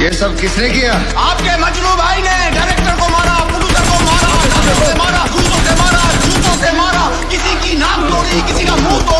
ये सब किसने किया? आपके मजनू भाई ने डायरेक्टर को मारा प्रोड्यूसर को मारा से मारा जूतों से मारा जूतों से मारा, किसी की नाक तोड़ी किसी का मुँह तोड़ी